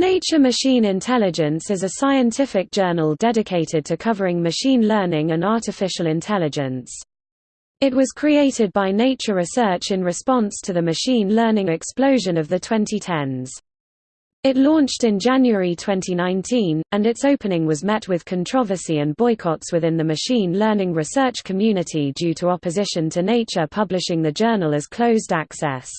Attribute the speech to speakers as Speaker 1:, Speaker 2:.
Speaker 1: Nature Machine Intelligence is a scientific journal dedicated to covering machine learning and artificial intelligence. It was created by Nature Research in response to the machine learning explosion of the 2010s. It launched in January 2019, and its opening was met with controversy and boycotts within the machine learning research community due to opposition to Nature publishing the journal as closed access.